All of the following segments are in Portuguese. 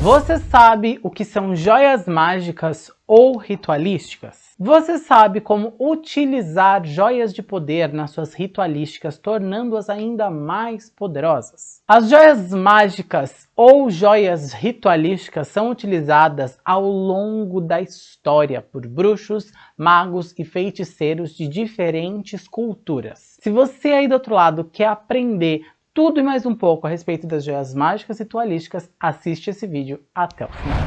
Você sabe o que são joias mágicas ou ritualísticas? Você sabe como utilizar joias de poder nas suas ritualísticas, tornando-as ainda mais poderosas? As joias mágicas ou joias ritualísticas são utilizadas ao longo da história por bruxos, magos e feiticeiros de diferentes culturas. Se você aí do outro lado quer aprender tudo e mais um pouco a respeito das joias mágicas e ritualísticas, assiste esse vídeo até o final.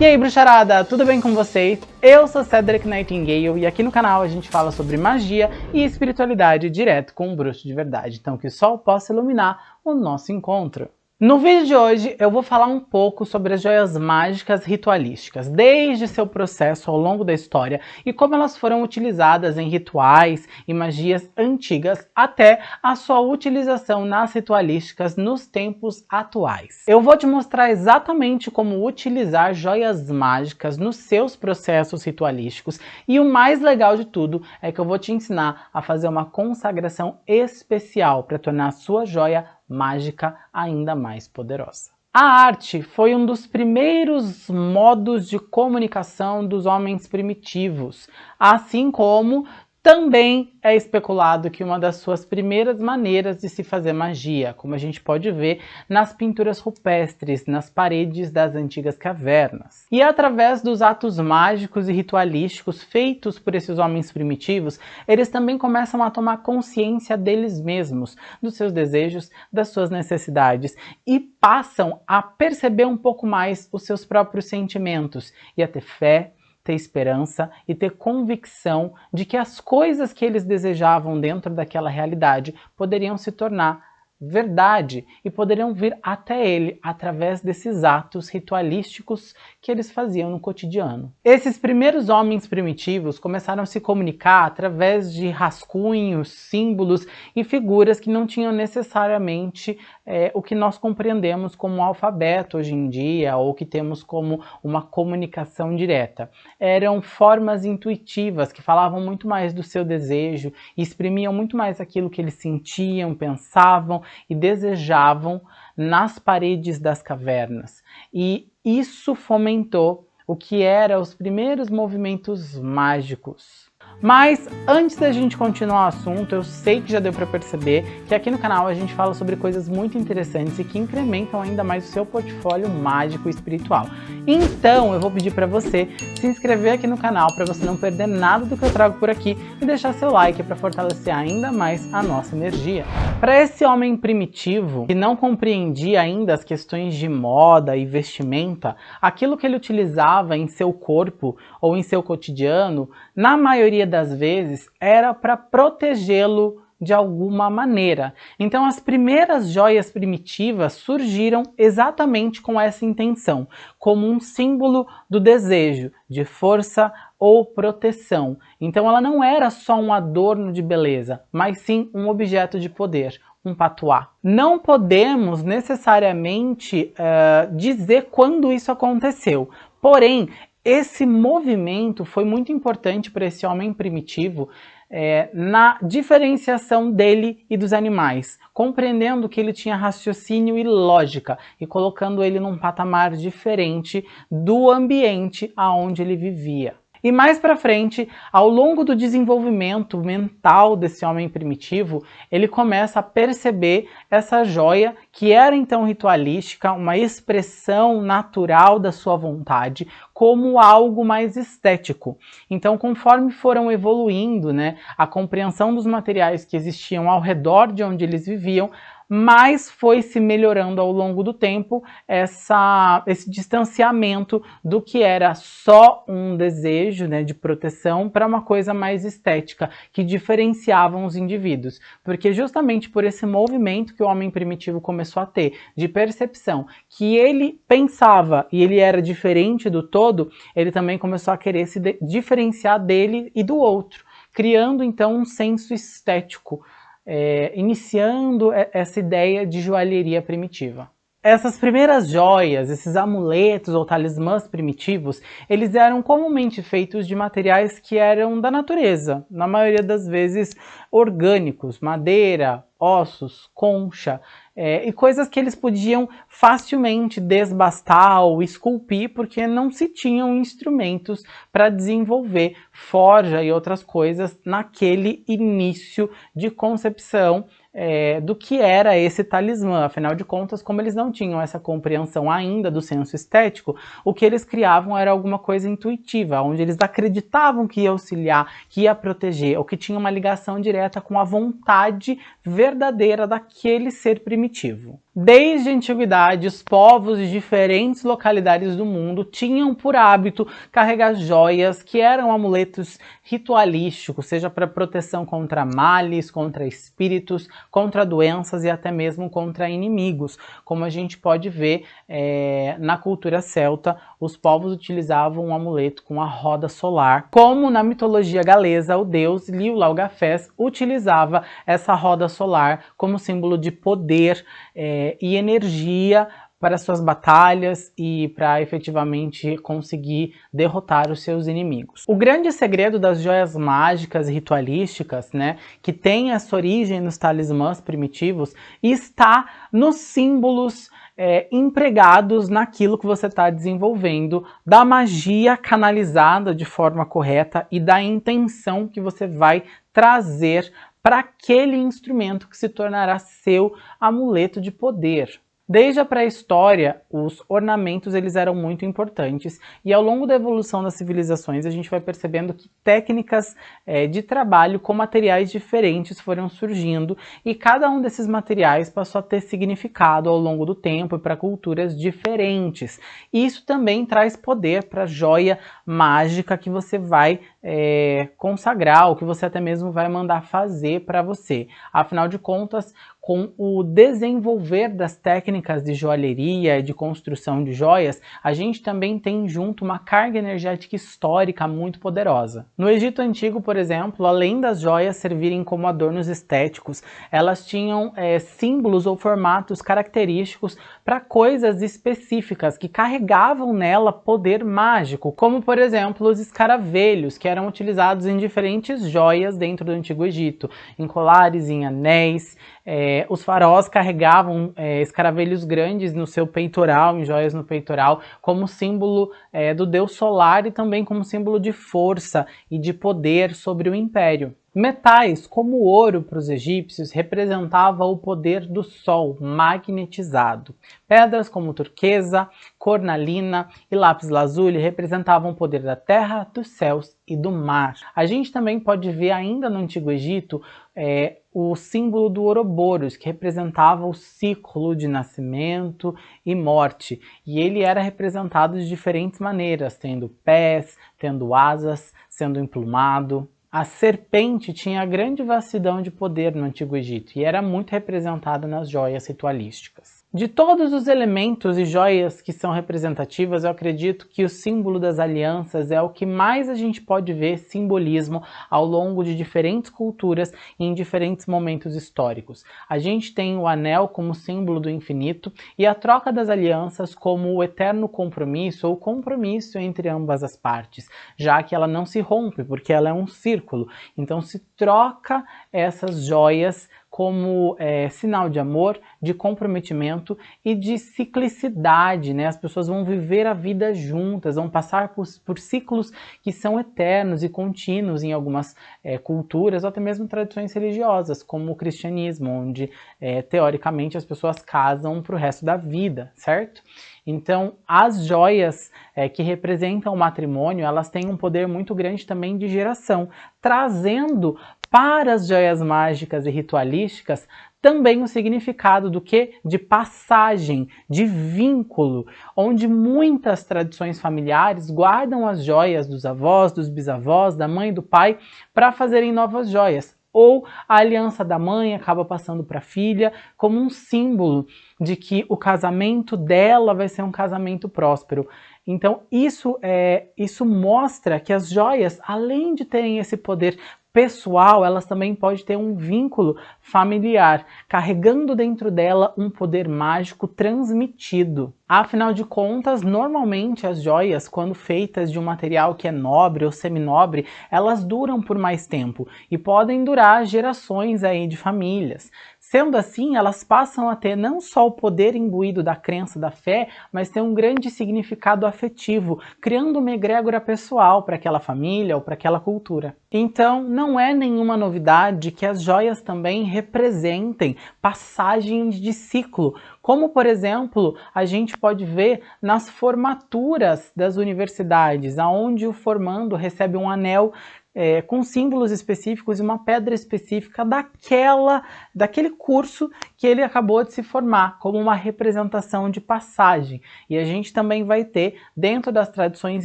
E aí bruxarada, tudo bem com vocês? Eu sou Cedric Nightingale e aqui no canal a gente fala sobre magia e espiritualidade direto com um bruxo de verdade, então que o sol possa iluminar o nosso encontro. No vídeo de hoje eu vou falar um pouco sobre as joias mágicas ritualísticas, desde seu processo ao longo da história e como elas foram utilizadas em rituais e magias antigas até a sua utilização nas ritualísticas nos tempos atuais. Eu vou te mostrar exatamente como utilizar joias mágicas nos seus processos ritualísticos e o mais legal de tudo é que eu vou te ensinar a fazer uma consagração especial para tornar a sua joia mágica ainda mais poderosa. A arte foi um dos primeiros modos de comunicação dos homens primitivos, assim como também é especulado que uma das suas primeiras maneiras de se fazer magia, como a gente pode ver nas pinturas rupestres, nas paredes das antigas cavernas. E através dos atos mágicos e ritualísticos feitos por esses homens primitivos, eles também começam a tomar consciência deles mesmos, dos seus desejos, das suas necessidades, e passam a perceber um pouco mais os seus próprios sentimentos, e a ter fé, ter esperança e ter convicção de que as coisas que eles desejavam dentro daquela realidade poderiam se tornar verdade e poderiam vir até ele através desses atos ritualísticos que eles faziam no cotidiano. Esses primeiros homens primitivos começaram a se comunicar através de rascunhos, símbolos e figuras que não tinham necessariamente é, o que nós compreendemos como alfabeto hoje em dia ou que temos como uma comunicação direta. Eram formas intuitivas que falavam muito mais do seu desejo exprimiam muito mais aquilo que eles sentiam, pensavam e desejavam nas paredes das cavernas. E isso fomentou o que eram os primeiros movimentos mágicos. Mas antes da gente continuar o assunto, eu sei que já deu para perceber que aqui no canal a gente fala sobre coisas muito interessantes e que incrementam ainda mais o seu portfólio mágico e espiritual. Então eu vou pedir para você se inscrever aqui no canal para você não perder nada do que eu trago por aqui e deixar seu like para fortalecer ainda mais a nossa energia. Para esse homem primitivo, que não compreendia ainda as questões de moda e vestimenta, aquilo que ele utilizava em seu corpo ou em seu cotidiano, na maioria das vezes era para protegê-lo de alguma maneira. Então as primeiras joias primitivas surgiram exatamente com essa intenção, como um símbolo do desejo, de força ou proteção. Então ela não era só um adorno de beleza, mas sim um objeto de poder, um patuá. Não podemos necessariamente uh, dizer quando isso aconteceu, porém esse movimento foi muito importante para esse homem primitivo é, na diferenciação dele e dos animais, compreendendo que ele tinha raciocínio e lógica e colocando ele num patamar diferente do ambiente aonde ele vivia. E mais para frente, ao longo do desenvolvimento mental desse homem primitivo, ele começa a perceber essa joia que era então ritualística, uma expressão natural da sua vontade, como algo mais estético. Então, conforme foram evoluindo né, a compreensão dos materiais que existiam ao redor de onde eles viviam, mas foi se melhorando ao longo do tempo essa, esse distanciamento do que era só um desejo né, de proteção para uma coisa mais estética, que diferenciavam os indivíduos. Porque justamente por esse movimento que o homem primitivo começou a ter, de percepção, que ele pensava e ele era diferente do todo, ele também começou a querer se diferenciar dele e do outro, criando então um senso estético, é, iniciando essa ideia de joalheria primitiva. Essas primeiras joias, esses amuletos ou talismãs primitivos, eles eram comumente feitos de materiais que eram da natureza, na maioria das vezes orgânicos, madeira, ossos, concha, é, e coisas que eles podiam facilmente desbastar ou esculpir, porque não se tinham instrumentos para desenvolver forja e outras coisas naquele início de concepção é, do que era esse talismã. Afinal de contas, como eles não tinham essa compreensão ainda do senso estético, o que eles criavam era alguma coisa intuitiva, onde eles acreditavam que ia auxiliar, que ia proteger, ou que tinha uma ligação direta com a vontade verdadeira daquele ser primitivo. Desde a antiguidade, os povos de diferentes localidades do mundo tinham por hábito carregar joias que eram amuletos ritualísticos, seja para proteção contra males, contra espíritos, contra doenças e até mesmo contra inimigos. Como a gente pode ver é, na cultura celta, os povos utilizavam um amuleto com a roda solar, como na mitologia galesa, o deus Liu Laugafés utilizava essa roda solar como símbolo de poder, é, e energia para suas batalhas e para efetivamente conseguir derrotar os seus inimigos. O grande segredo das joias mágicas e ritualísticas, né, que tem essa origem nos talismãs primitivos, está nos símbolos é, empregados naquilo que você está desenvolvendo, da magia canalizada de forma correta e da intenção que você vai trazer para aquele instrumento que se tornará seu amuleto de poder. Desde a pré-história, os ornamentos eles eram muito importantes e ao longo da evolução das civilizações a gente vai percebendo que técnicas é, de trabalho com materiais diferentes foram surgindo e cada um desses materiais passou a ter significado ao longo do tempo e para culturas diferentes. Isso também traz poder para a joia mágica que você vai é, consagrar, ou que você até mesmo vai mandar fazer para você. Afinal de contas, com o desenvolver das técnicas de joalheria e de construção de joias, a gente também tem junto uma carga energética histórica muito poderosa. No Egito Antigo, por exemplo, além das joias servirem como adornos estéticos, elas tinham é, símbolos ou formatos característicos para coisas específicas que carregavam nela poder mágico, como por exemplo os escaravelhos, que eram utilizados em diferentes joias dentro do Antigo Egito, em colares, em anéis, é, os faraós carregavam é, escaravelhos grandes no seu peitoral, em joias no peitoral, como símbolo é, do deus solar e também como símbolo de força e de poder sobre o império. Metais, como o ouro para os egípcios, representava o poder do sol magnetizado. Pedras como turquesa, cornalina e lápis lazuli representavam o poder da terra, dos céus e do mar. A gente também pode ver ainda no Antigo Egito é, o símbolo do Ouroboros, que representava o ciclo de nascimento e morte. E ele era representado de diferentes maneiras, tendo pés, tendo asas, sendo emplumado. A serpente tinha grande vastidão de poder no Antigo Egito e era muito representada nas joias ritualísticas. De todos os elementos e joias que são representativas, eu acredito que o símbolo das alianças é o que mais a gente pode ver simbolismo ao longo de diferentes culturas e em diferentes momentos históricos. A gente tem o anel como símbolo do infinito e a troca das alianças como o eterno compromisso ou compromisso entre ambas as partes, já que ela não se rompe, porque ela é um círculo. Então se troca essas joias como é, sinal de amor, de comprometimento e de ciclicidade, né? As pessoas vão viver a vida juntas, vão passar por, por ciclos que são eternos e contínuos em algumas é, culturas ou até mesmo tradições religiosas, como o cristianismo, onde é, teoricamente as pessoas casam para o resto da vida, certo? Então, as joias é, que representam o matrimônio, elas têm um poder muito grande também de geração, trazendo para as joias mágicas e ritualísticas também o significado do que? De passagem, de vínculo, onde muitas tradições familiares guardam as joias dos avós, dos bisavós, da mãe e do pai para fazerem novas joias. Ou a aliança da mãe acaba passando para a filha como um símbolo de que o casamento dela vai ser um casamento próspero. Então isso, é, isso mostra que as joias, além de terem esse poder pessoal, elas também podem ter um vínculo familiar, carregando dentro dela um poder mágico transmitido. Afinal de contas, normalmente as joias, quando feitas de um material que é nobre ou seminobre, elas duram por mais tempo e podem durar gerações aí de famílias. Sendo assim, elas passam a ter não só o poder imbuído da crença da fé, mas tem um grande significado afetivo, criando uma egrégora pessoal para aquela família ou para aquela cultura. Então, não é nenhuma novidade que as joias também representem passagens de ciclo, como, por exemplo, a gente pode ver nas formaturas das universidades, onde o formando recebe um anel é, com símbolos específicos e uma pedra específica daquela, daquele curso que ele acabou de se formar, como uma representação de passagem. E a gente também vai ter, dentro das tradições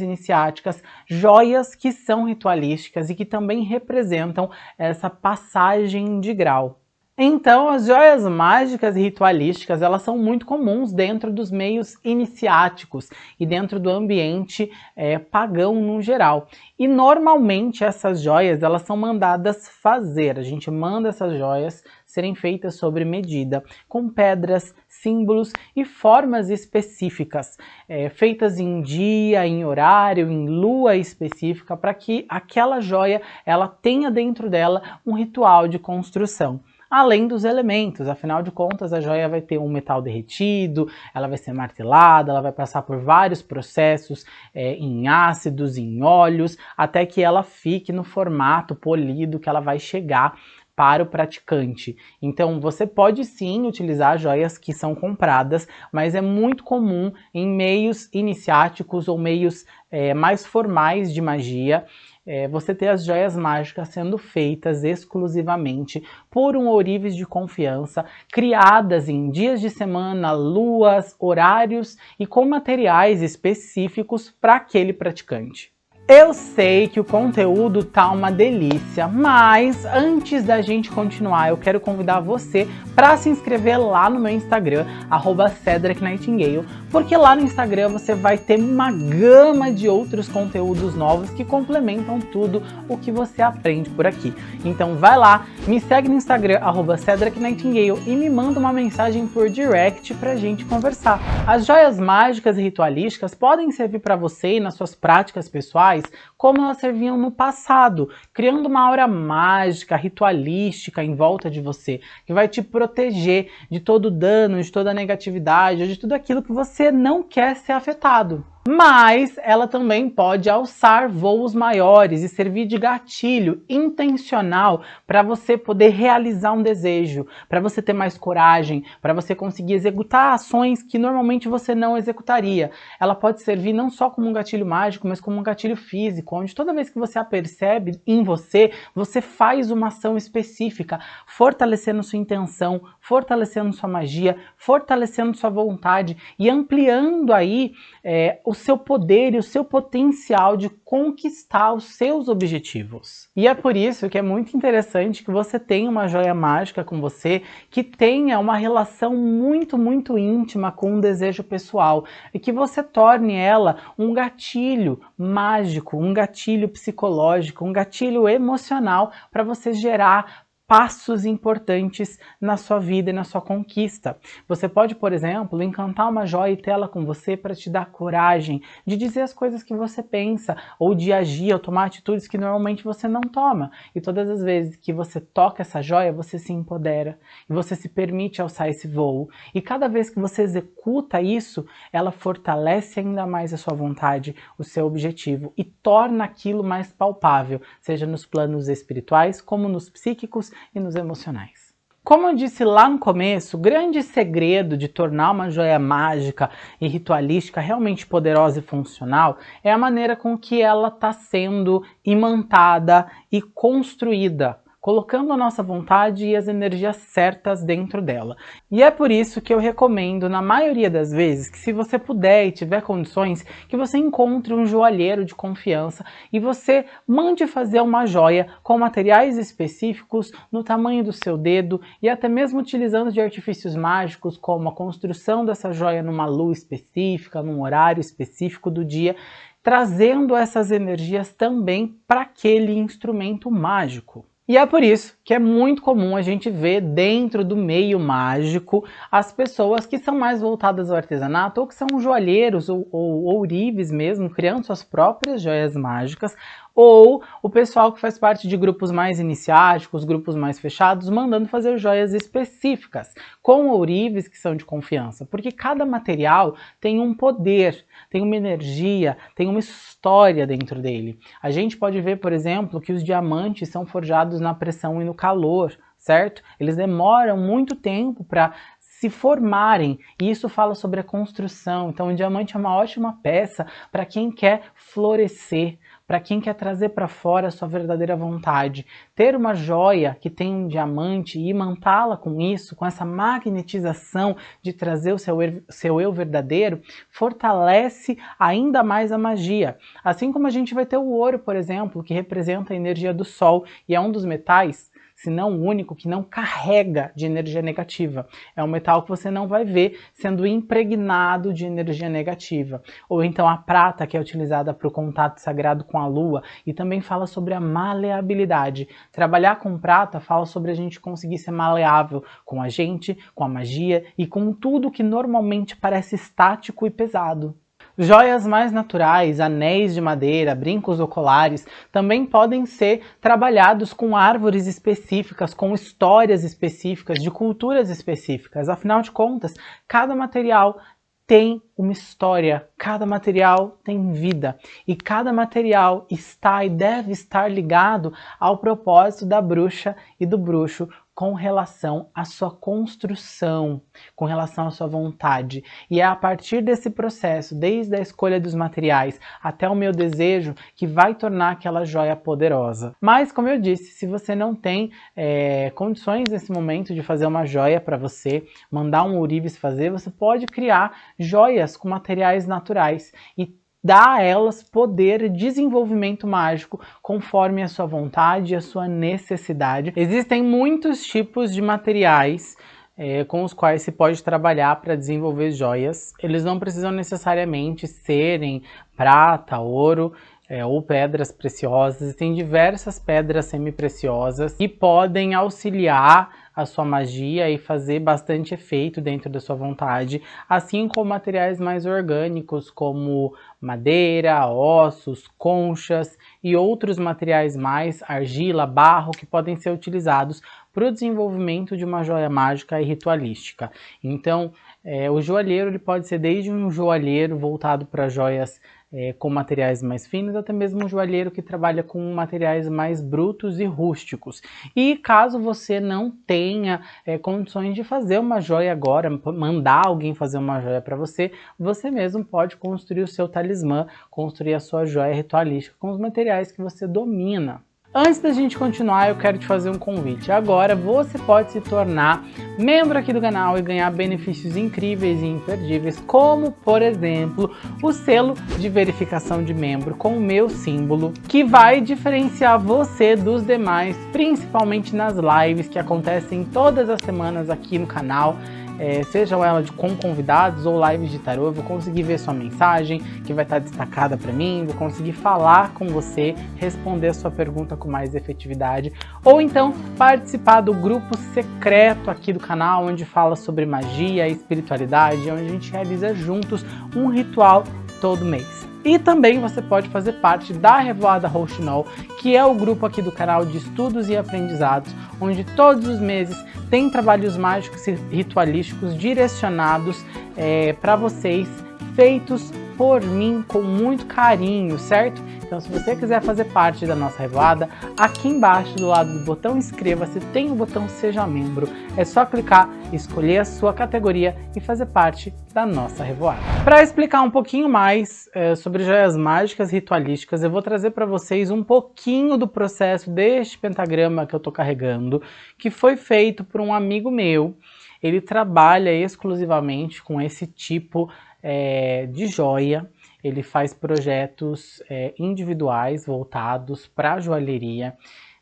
iniciáticas, joias que são ritualísticas e que também representam essa passagem de grau. Então, as joias mágicas e ritualísticas, elas são muito comuns dentro dos meios iniciáticos e dentro do ambiente é, pagão no geral. E normalmente essas joias, elas são mandadas fazer, a gente manda essas joias serem feitas sobre medida, com pedras, símbolos e formas específicas, é, feitas em dia, em horário, em lua específica, para que aquela joia ela tenha dentro dela um ritual de construção além dos elementos. Afinal de contas, a joia vai ter um metal derretido, ela vai ser martelada, ela vai passar por vários processos é, em ácidos, em óleos, até que ela fique no formato polido que ela vai chegar para o praticante. Então você pode sim utilizar joias que são compradas, mas é muito comum em meios iniciáticos ou meios é, mais formais de magia é, você ter as joias mágicas sendo feitas exclusivamente por um ourives de confiança, criadas em dias de semana, luas, horários e com materiais específicos para aquele praticante. Eu sei que o conteúdo tá uma delícia, mas antes da gente continuar, eu quero convidar você para se inscrever lá no meu Instagram, arroba Cedric Nightingale, porque lá no Instagram você vai ter uma gama de outros conteúdos novos que complementam tudo o que você aprende por aqui. Então vai lá, me segue no Instagram, arroba Cedric Nightingale, e me manda uma mensagem por direct pra gente conversar. As joias mágicas e ritualísticas podem servir para você e nas suas práticas pessoais como elas serviam no passado, criando uma aura mágica, ritualística em volta de você, que vai te proteger de todo dano, de toda negatividade, de tudo aquilo que você não quer ser afetado mas ela também pode alçar voos maiores e servir de gatilho intencional para você poder realizar um desejo, para você ter mais coragem, para você conseguir executar ações que normalmente você não executaria. Ela pode servir não só como um gatilho mágico, mas como um gatilho físico, onde toda vez que você a percebe em você, você faz uma ação específica, fortalecendo sua intenção, fortalecendo sua magia, fortalecendo sua vontade e ampliando aí é, o seu poder e o seu potencial de conquistar os seus objetivos. E é por isso que é muito interessante que você tenha uma joia mágica com você, que tenha uma relação muito, muito íntima com um desejo pessoal e que você torne ela um gatilho mágico, um gatilho psicológico, um gatilho emocional para você gerar passos importantes na sua vida e na sua conquista. Você pode, por exemplo, encantar uma joia e tê-la com você para te dar coragem de dizer as coisas que você pensa ou de agir ou tomar atitudes que normalmente você não toma. E todas as vezes que você toca essa joia, você se empodera e você se permite alçar esse voo. E cada vez que você executa isso, ela fortalece ainda mais a sua vontade, o seu objetivo e torna aquilo mais palpável, seja nos planos espirituais como nos psíquicos e nos emocionais. Como eu disse lá no começo, o grande segredo de tornar uma joia mágica e ritualística realmente poderosa e funcional é a maneira com que ela está sendo imantada e construída colocando a nossa vontade e as energias certas dentro dela. E é por isso que eu recomendo, na maioria das vezes, que se você puder e tiver condições, que você encontre um joalheiro de confiança e você mande fazer uma joia com materiais específicos no tamanho do seu dedo e até mesmo utilizando de artifícios mágicos como a construção dessa joia numa luz específica, num horário específico do dia, trazendo essas energias também para aquele instrumento mágico. E é por isso que é muito comum a gente ver dentro do meio mágico as pessoas que são mais voltadas ao artesanato ou que são joalheiros ou, ou ourives mesmo, criando suas próprias joias mágicas, ou o pessoal que faz parte de grupos mais iniciáticos, grupos mais fechados, mandando fazer joias específicas, com ourives que são de confiança, porque cada material tem um poder, tem uma energia, tem uma história dentro dele. A gente pode ver, por exemplo, que os diamantes são forjados na pressão e no calor, certo? Eles demoram muito tempo para se formarem, e isso fala sobre a construção. Então o diamante é uma ótima peça para quem quer florescer, para quem quer trazer para fora a sua verdadeira vontade. Ter uma joia que tem um diamante e imantá-la com isso, com essa magnetização de trazer o seu, seu eu verdadeiro, fortalece ainda mais a magia. Assim como a gente vai ter o ouro, por exemplo, que representa a energia do sol e é um dos metais se não o único que não carrega de energia negativa. É um metal que você não vai ver sendo impregnado de energia negativa. Ou então a prata, que é utilizada para o contato sagrado com a lua, e também fala sobre a maleabilidade. Trabalhar com prata fala sobre a gente conseguir ser maleável com a gente, com a magia e com tudo que normalmente parece estático e pesado. Joias mais naturais, anéis de madeira, brincos oculares, também podem ser trabalhados com árvores específicas, com histórias específicas, de culturas específicas. Afinal de contas, cada material tem uma história, cada material tem vida e cada material está e deve estar ligado ao propósito da bruxa e do bruxo com relação à sua construção, com relação à sua vontade. E é a partir desse processo, desde a escolha dos materiais até o meu desejo, que vai tornar aquela joia poderosa. Mas, como eu disse, se você não tem é, condições nesse momento de fazer uma joia para você, mandar um ourives fazer, você pode criar joias com materiais naturais e dá a elas poder e desenvolvimento mágico conforme a sua vontade e a sua necessidade. Existem muitos tipos de materiais é, com os quais se pode trabalhar para desenvolver joias. Eles não precisam necessariamente serem prata, ouro, é, ou pedras preciosas. Tem diversas pedras semi-preciosas que podem auxiliar a sua magia e fazer bastante efeito dentro da sua vontade, assim como materiais mais orgânicos como madeira, ossos, conchas e outros materiais mais, argila, barro, que podem ser utilizados para o desenvolvimento de uma joia mágica e ritualística. Então, é, o joalheiro ele pode ser desde um joalheiro voltado para joias é, com materiais mais finos, até mesmo um joalheiro que trabalha com materiais mais brutos e rústicos. E caso você não tenha é, condições de fazer uma joia agora, mandar alguém fazer uma joia para você, você mesmo pode construir o seu talismã, construir a sua joia ritualística com os materiais que você domina. Antes da gente continuar, eu quero te fazer um convite. Agora você pode se tornar membro aqui do canal e ganhar benefícios incríveis e imperdíveis, como, por exemplo, o selo de verificação de membro com o meu símbolo, que vai diferenciar você dos demais, principalmente nas lives que acontecem todas as semanas aqui no canal é, sejam elas de, com convidados ou lives de tarô, eu vou conseguir ver sua mensagem, que vai estar destacada para mim, vou conseguir falar com você, responder sua pergunta com mais efetividade, ou então participar do grupo secreto aqui do canal, onde fala sobre magia e espiritualidade, onde a gente realiza juntos um ritual todo mês. E também você pode fazer parte da Revoada Rouxinol, que é o grupo aqui do canal de estudos e aprendizados, onde todos os meses tem trabalhos mágicos e ritualísticos direcionados é, para vocês, feitos por mim com muito carinho, certo? Então se você quiser fazer parte da nossa revoada, aqui embaixo do lado do botão inscreva-se tem o botão seja membro. É só clicar, escolher a sua categoria e fazer parte da nossa revoada. Para explicar um pouquinho mais é, sobre joias mágicas ritualísticas, eu vou trazer para vocês um pouquinho do processo deste pentagrama que eu estou carregando, que foi feito por um amigo meu. Ele trabalha exclusivamente com esse tipo é, de joia. Ele faz projetos é, individuais voltados para a joalheria.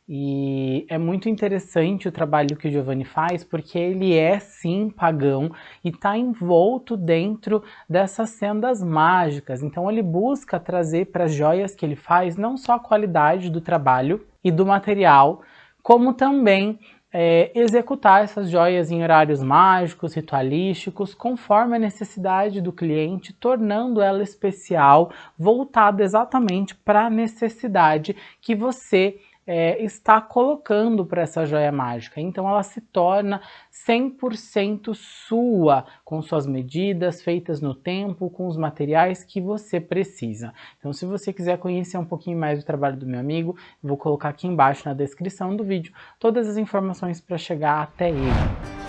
E é muito interessante o trabalho que o Giovanni faz, porque ele é sim pagão e está envolto dentro dessas sendas mágicas. Então ele busca trazer para as joias que ele faz não só a qualidade do trabalho e do material, como também é, executar essas joias em horários mágicos, ritualísticos, conforme a necessidade do cliente, tornando ela especial, voltada exatamente para a necessidade que você é, está colocando para essa joia mágica. Então ela se torna 100% sua, com suas medidas feitas no tempo, com os materiais que você precisa. Então se você quiser conhecer um pouquinho mais do trabalho do meu amigo, vou colocar aqui embaixo na descrição do vídeo todas as informações para chegar até ele.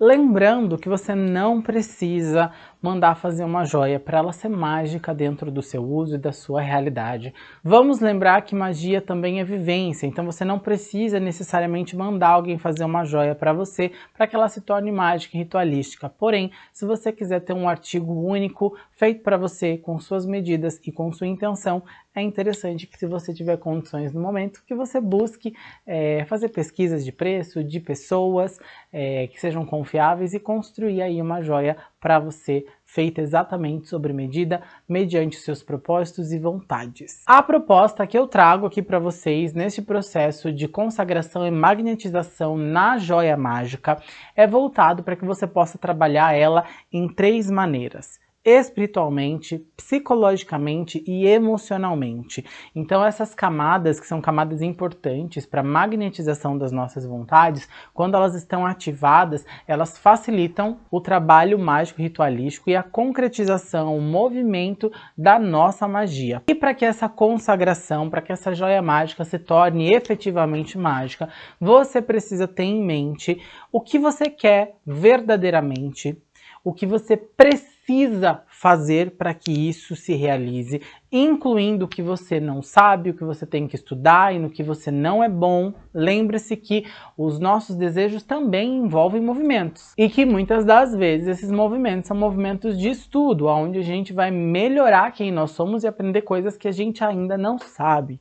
Lembrando que você não precisa mandar fazer uma joia para ela ser mágica dentro do seu uso e da sua realidade. Vamos lembrar que magia também é vivência, então você não precisa necessariamente mandar alguém fazer uma joia para você para que ela se torne mágica e ritualística. Porém, se você quiser ter um artigo único feito para você com suas medidas e com sua intenção, é interessante que se você tiver condições no momento, que você busque é, fazer pesquisas de preço, de pessoas é, que sejam confiáveis e construir aí uma joia para você feita exatamente sobre medida, mediante seus propósitos e vontades. A proposta que eu trago aqui para vocês neste processo de consagração e magnetização na joia mágica é voltado para que você possa trabalhar ela em três maneiras espiritualmente, psicologicamente e emocionalmente. Então essas camadas, que são camadas importantes para a magnetização das nossas vontades, quando elas estão ativadas, elas facilitam o trabalho mágico ritualístico e a concretização, o movimento da nossa magia. E para que essa consagração, para que essa joia mágica se torne efetivamente mágica, você precisa ter em mente o que você quer verdadeiramente, o que você precisa precisa fazer para que isso se realize, incluindo o que você não sabe, o que você tem que estudar e no que você não é bom. Lembre-se que os nossos desejos também envolvem movimentos e que muitas das vezes esses movimentos são movimentos de estudo, onde a gente vai melhorar quem nós somos e aprender coisas que a gente ainda não sabe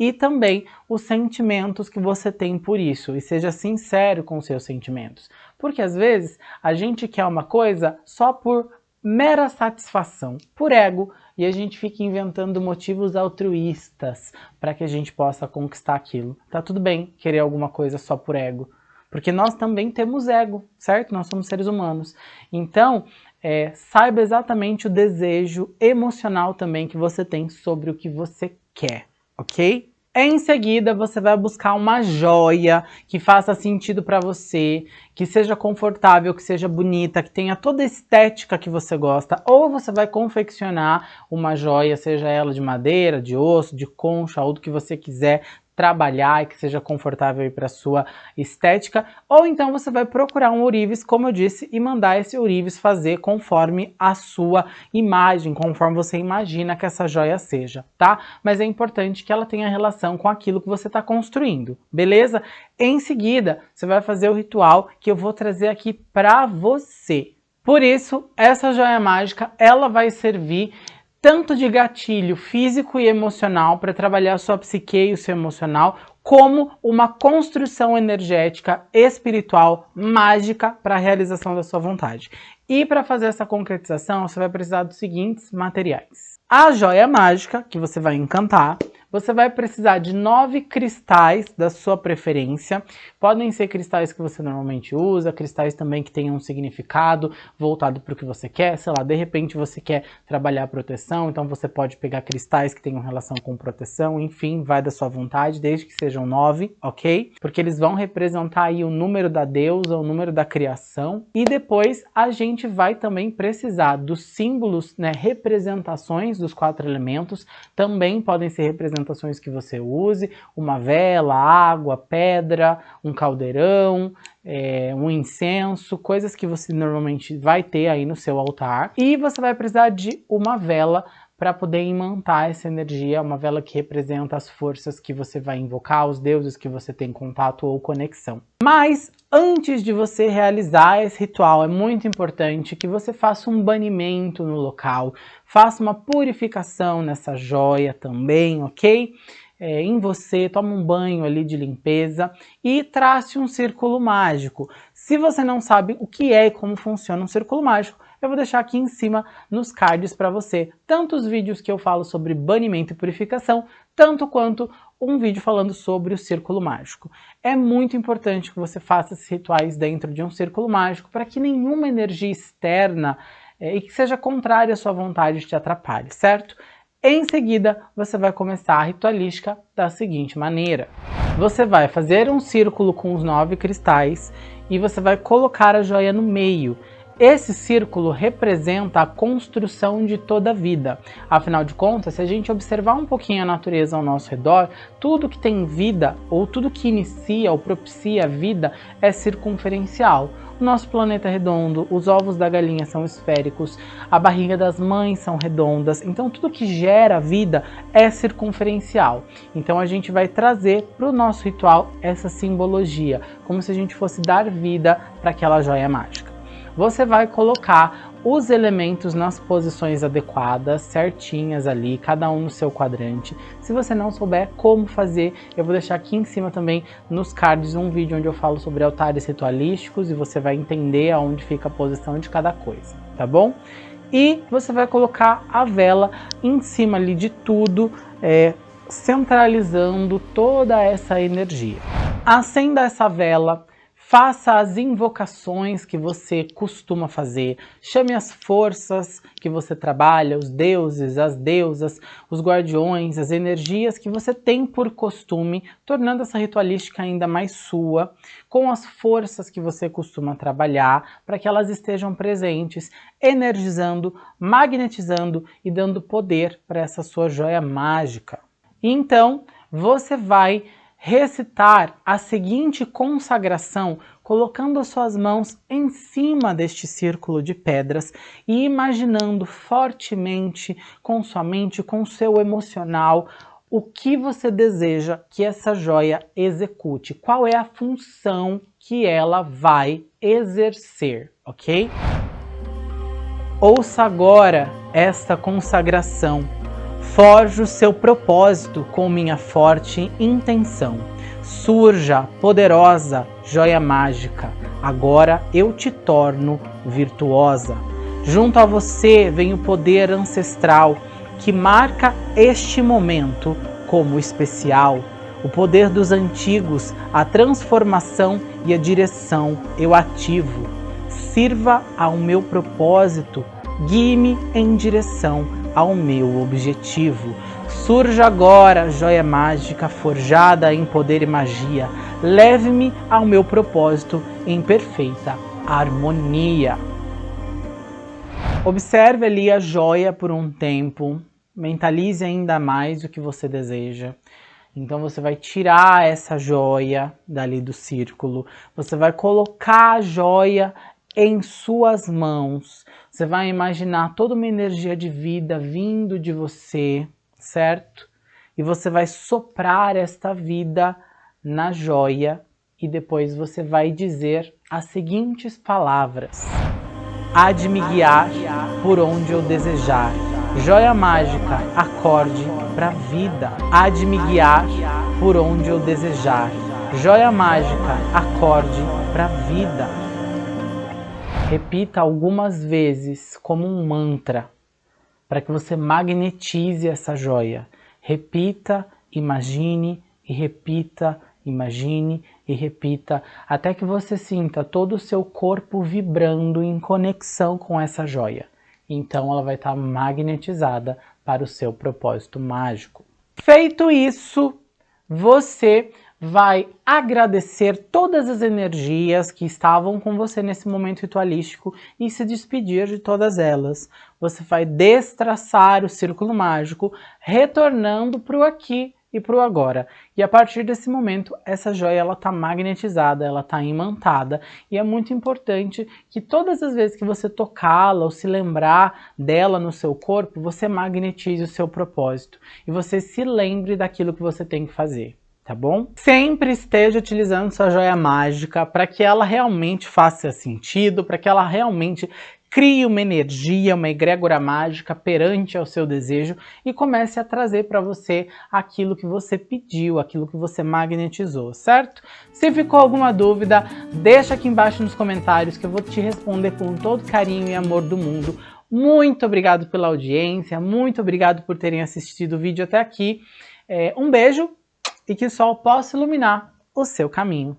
e também os sentimentos que você tem por isso, e seja sincero com seus sentimentos. Porque às vezes a gente quer uma coisa só por mera satisfação, por ego, e a gente fica inventando motivos altruístas para que a gente possa conquistar aquilo. Tá tudo bem querer alguma coisa só por ego, porque nós também temos ego, certo? Nós somos seres humanos. Então, é, saiba exatamente o desejo emocional também que você tem sobre o que você quer, ok? Em seguida, você vai buscar uma joia que faça sentido para você, que seja confortável, que seja bonita, que tenha toda a estética que você gosta. Ou você vai confeccionar uma joia, seja ela de madeira, de osso, de concha, ou do que você quiser, trabalhar e que seja confortável para sua estética, ou então você vai procurar um ourives, como eu disse, e mandar esse ourives fazer conforme a sua imagem, conforme você imagina que essa joia seja, tá? Mas é importante que ela tenha relação com aquilo que você está construindo, beleza? Em seguida, você vai fazer o ritual que eu vou trazer aqui para você. Por isso, essa joia mágica, ela vai servir tanto de gatilho físico e emocional para trabalhar sua psique e o seu emocional, como uma construção energética, espiritual, mágica para a realização da sua vontade. E para fazer essa concretização, você vai precisar dos seguintes materiais. A joia mágica, que você vai encantar, você vai precisar de nove cristais da sua preferência. Podem ser cristais que você normalmente usa, cristais também que tenham um significado voltado para o que você quer. Sei lá, de repente você quer trabalhar proteção, então você pode pegar cristais que tenham relação com proteção. Enfim, vai da sua vontade, desde que sejam nove, ok? Porque eles vão representar aí o número da deusa, o número da criação. E depois a gente vai também precisar dos símbolos, né, representações dos quatro elementos. Também podem ser representados representações que você use, uma vela, água, pedra, um caldeirão, é, um incenso, coisas que você normalmente vai ter aí no seu altar. E você vai precisar de uma vela para poder imantar essa energia, uma vela que representa as forças que você vai invocar, os deuses que você tem contato ou conexão. Mas antes de você realizar esse ritual, é muito importante que você faça um banimento no local, faça uma purificação nessa joia também, ok? É, em você, toma um banho ali de limpeza e trace um círculo mágico. Se você não sabe o que é e como funciona um círculo mágico, eu vou deixar aqui em cima nos cards para você, tanto os vídeos que eu falo sobre banimento e purificação, tanto quanto um vídeo falando sobre o círculo mágico. É muito importante que você faça esses rituais dentro de um círculo mágico para que nenhuma energia externa é, e que seja contrária à sua vontade te atrapalhe, certo? Em seguida, você vai começar a ritualística da seguinte maneira. Você vai fazer um círculo com os nove cristais e você vai colocar a joia no meio. Esse círculo representa a construção de toda a vida. Afinal de contas, se a gente observar um pouquinho a natureza ao nosso redor, tudo que tem vida, ou tudo que inicia ou propicia a vida, é circunferencial. O nosso planeta é redondo, os ovos da galinha são esféricos, a barriga das mães são redondas, então tudo que gera vida é circunferencial. Então a gente vai trazer para o nosso ritual essa simbologia, como se a gente fosse dar vida para aquela joia mágica você vai colocar os elementos nas posições adequadas, certinhas ali, cada um no seu quadrante. Se você não souber como fazer, eu vou deixar aqui em cima também nos cards um vídeo onde eu falo sobre altares ritualísticos e você vai entender aonde fica a posição de cada coisa, tá bom? E você vai colocar a vela em cima ali de tudo, é, centralizando toda essa energia. Acenda essa vela, Faça as invocações que você costuma fazer. Chame as forças que você trabalha, os deuses, as deusas, os guardiões, as energias que você tem por costume, tornando essa ritualística ainda mais sua, com as forças que você costuma trabalhar, para que elas estejam presentes, energizando, magnetizando e dando poder para essa sua joia mágica. então, você vai recitar a seguinte consagração colocando as suas mãos em cima deste círculo de pedras e imaginando fortemente com sua mente, com seu emocional, o que você deseja que essa joia execute, qual é a função que ela vai exercer, ok? Ouça agora esta consagração Forjo seu propósito com minha forte intenção. Surja, poderosa, joia mágica, agora eu te torno virtuosa. Junto a você vem o poder ancestral que marca este momento como especial. O poder dos antigos, a transformação e a direção eu ativo. Sirva ao meu propósito, guie-me em direção ao meu objetivo. Surja agora, joia mágica forjada em poder e magia. Leve-me ao meu propósito em perfeita harmonia. Observe ali a joia por um tempo. Mentalize ainda mais o que você deseja. Então você vai tirar essa joia dali do círculo. Você vai colocar a joia em suas mãos. Você vai imaginar toda uma energia de vida vindo de você, certo? E você vai soprar esta vida na joia e depois você vai dizer as seguintes palavras. Há de me guiar por onde eu desejar. Joia mágica, acorde para a vida. Há de me guiar por onde eu desejar. Joia mágica, acorde para a vida. Repita algumas vezes como um mantra, para que você magnetize essa joia. Repita, imagine e repita, imagine e repita, até que você sinta todo o seu corpo vibrando em conexão com essa joia. Então ela vai estar magnetizada para o seu propósito mágico. Feito isso, você vai agradecer todas as energias que estavam com você nesse momento ritualístico e se despedir de todas elas. Você vai destraçar o círculo mágico, retornando para o aqui e para o agora. E a partir desse momento, essa joia ela está magnetizada, ela está imantada, e é muito importante que todas as vezes que você tocá-la ou se lembrar dela no seu corpo, você magnetize o seu propósito e você se lembre daquilo que você tem que fazer. Tá bom? Sempre esteja utilizando sua joia mágica para que ela realmente faça sentido, para que ela realmente Crie uma energia, uma egrégora mágica perante ao seu desejo e comece a trazer para você aquilo que você pediu, aquilo que você magnetizou, certo? Se ficou alguma dúvida, deixa aqui embaixo nos comentários que eu vou te responder com todo carinho e amor do mundo. Muito obrigado pela audiência, muito obrigado por terem assistido o vídeo até aqui. É, um beijo e que o sol possa iluminar o seu caminho.